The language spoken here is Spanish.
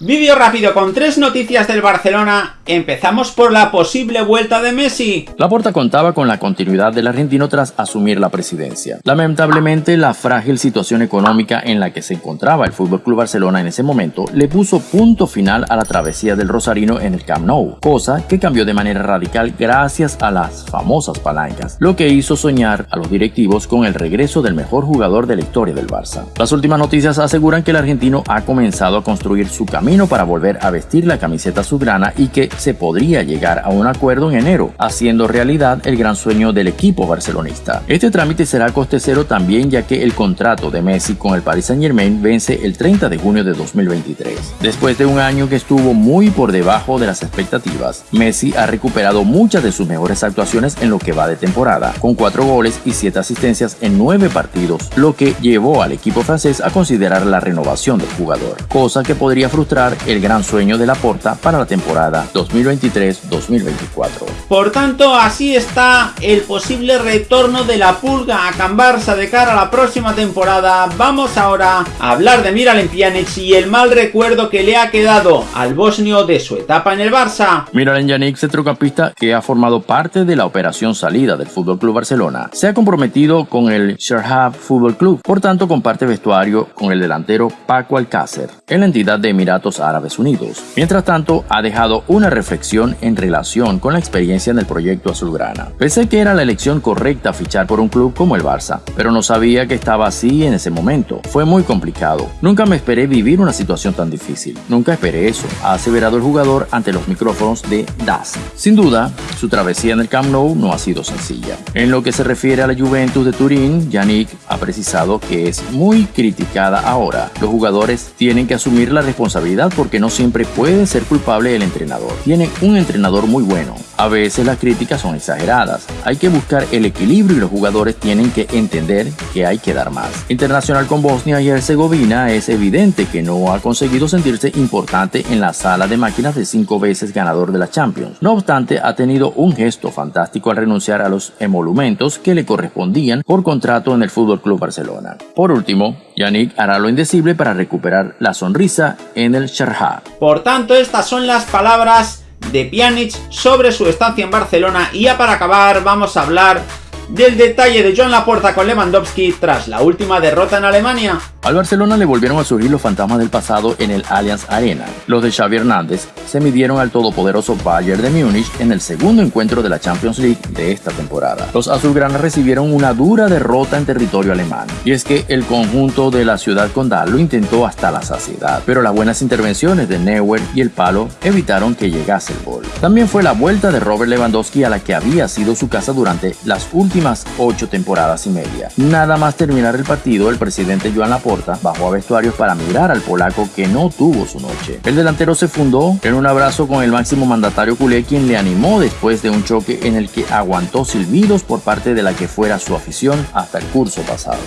Vídeo rápido con tres noticias del Barcelona. Empezamos por la posible vuelta de Messi. La Porta contaba con la continuidad del argentino tras asumir la presidencia. Lamentablemente, la frágil situación económica en la que se encontraba el FC Barcelona en ese momento le puso punto final a la travesía del Rosarino en el Camp Nou, cosa que cambió de manera radical gracias a las famosas palancas, lo que hizo soñar a los directivos con el regreso del mejor jugador de la historia del Barça. Las últimas noticias aseguran que el argentino ha comenzado a construir su camino para volver a vestir la camiseta azulgrana y que se podría llegar a un acuerdo en enero, haciendo realidad el gran sueño del equipo barcelonista. Este trámite será coste cero también ya que el contrato de Messi con el Paris Saint Germain vence el 30 de junio de 2023. Después de un año que estuvo muy por debajo de las expectativas, Messi ha recuperado muchas de sus mejores actuaciones en lo que va de temporada, con 4 goles y 7 asistencias en 9 partidos, lo que llevó al equipo francés a considerar la renovación del jugador, cosa que podría frustrar el gran sueño de la Porta para la temporada 2023-2024. Por tanto, así está el posible retorno de la Pulga a Can Barça de cara a la próxima temporada. Vamos ahora a hablar de Miralem Pjanic y el mal recuerdo que le ha quedado al bosnio de su etapa en el Barça. Miralem Pjanic, centrocampista que ha formado parte de la operación salida del FC Barcelona, se ha comprometido con el Sherhab Fútbol Club, por tanto comparte vestuario con el delantero Paco Alcácer en la entidad de Emiratos Árabes Unidos. Mientras tanto, ha dejado una reflexión en relación con la experiencia en el proyecto azulgrana. Pensé que era la elección correcta fichar por un club como el Barça, pero no sabía que estaba así en ese momento. Fue muy complicado. Nunca me esperé vivir una situación tan difícil. Nunca esperé eso, ha aseverado el jugador ante los micrófonos de DAS. Sin duda, su travesía en el Camp Nou no ha sido sencilla. En lo que se refiere a la Juventus de Turín, Yannick ha precisado que es muy criticada ahora. Los jugadores tienen que asumir la responsabilidad porque no siempre puede ser culpable el entrenador. Tiene un entrenador muy bueno. A veces las críticas son exageradas. Hay que buscar el equilibrio y los jugadores tienen que entender que hay que dar más. Internacional con Bosnia y Herzegovina es evidente que no ha conseguido sentirse importante en la sala de máquinas de cinco veces ganador de la Champions. No obstante, ha tenido un gesto fantástico al renunciar a los emolumentos que le correspondían por contrato en el Fútbol Club Barcelona. Por último, Yannick hará lo indecible para recuperar la sonrisa en el Sharjah. Por tanto, estas son las palabras de Pjanic sobre su estancia en Barcelona. Y ya para acabar vamos a hablar del detalle de John Laporta con Lewandowski tras la última derrota en Alemania. Al Barcelona le volvieron a surgir los fantasmas del pasado en el Allianz Arena. Los de Xavi Hernández se midieron al todopoderoso Bayern de Múnich en el segundo encuentro de la Champions League de esta temporada. Los azulgranas recibieron una dura derrota en territorio alemán. Y es que el conjunto de la ciudad condal lo intentó hasta la saciedad, pero las buenas intervenciones de Neuer y el palo evitaron que llegase el gol. También fue la vuelta de Robert Lewandowski a la que había sido su casa durante las últimas ocho temporadas y media. Nada más terminar el partido, el presidente Joan Laporta bajó a vestuarios para mirar al polaco que no tuvo su noche. El delantero se fundó en un abrazo con el máximo mandatario culé quien le animó después de un choque en el que aguantó silbidos por parte de la que fuera su afición hasta el curso pasado.